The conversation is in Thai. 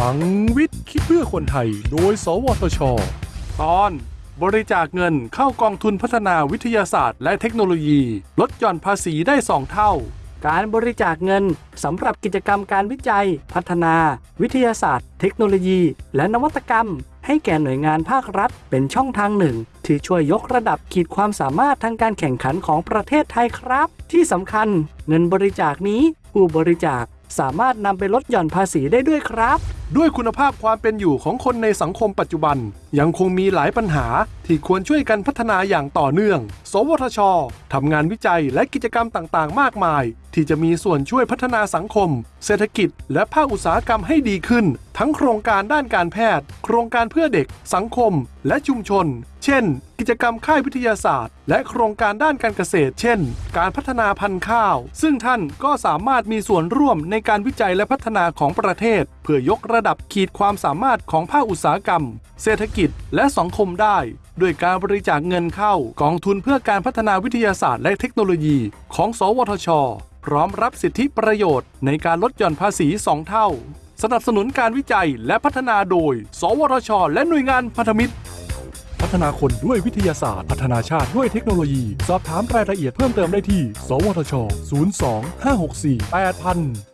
ลังวิทย์คิดเพื่อคนไทย โดย สวทช ตอนบริจาคเงินเข้ากองทุนพัฒนาวิทยาศาสตร์ และเทคโนโลยี ลดหย่อนภาษีได้ 2 เท่า การบริจาคเงินสำหรับกิจกรรมการวิจัย พัฒนา วิทยาศาสตร์ เทคโนโลยี และนวัตกรรม ให้แก่หน่วยงานภาครัฐ เป็นช่องทางหนึ่ง ที่ช่วยยกระดับขีดความสามารถทางการแข่งขันของประเทศไทยครับ ที่สำคัญ เงินบริจาคนี้ผู้บริจาคสามารถนำไปลดหย่อนภาษีได้ด้วยครับด้วยคุณภาพความเป็นอยู่ของคนในสังคมปัจจุบัน ยังคงมีหลายปัญหาที่ควรช่วยกันพัฒนาอย่างต่อเนื่อง สวทช ทำงานวิจัยและกิจกรรมต่างๆ มากมาย ที่จะมีส่วนช่วยพัฒนาสังคม เศรษฐกิจ และภาคอุตสาหกรรมให้ดีขึ้น ทั้งโครงการด้านการแพทย์ โครงการเพื่อเด็ก สังคม และชุมชน เช่น กิจกรรมค่ายวิทยาศาสตร์ และโครงการด้านการเกษตร เช่น การพัฒนาพันธุ์ข้าว ซึ่งท่านก็สามารถมีส่วนร่วมในการวิจัยและพัฒนาของประเทศ เพื่อยกระดับขีดความสามารถของภาคอุตสาหกรรม เศรษฐกิจและสังคมได้ ด้วยการบริจาคเงินเข้ากองทุนเพื่อการพัฒนาวิทยาศาสตร์และเทคโนโลยี ของ สวทช พร้อมรับสิทธิประโยชน์ในการลดหย่อนภาษี 2 เท่า สนับสนุนการวิจัยและพัฒนาโดย สวทช และหน่วยงานพันธมิตร พัฒนาคนด้วยวิทยาศาสตร์ พัฒนาชาติด้วยเทคโนโลยี สอบถามรายละเอียดเพิ่มเติมได้ที่ สวทช 02 564 8000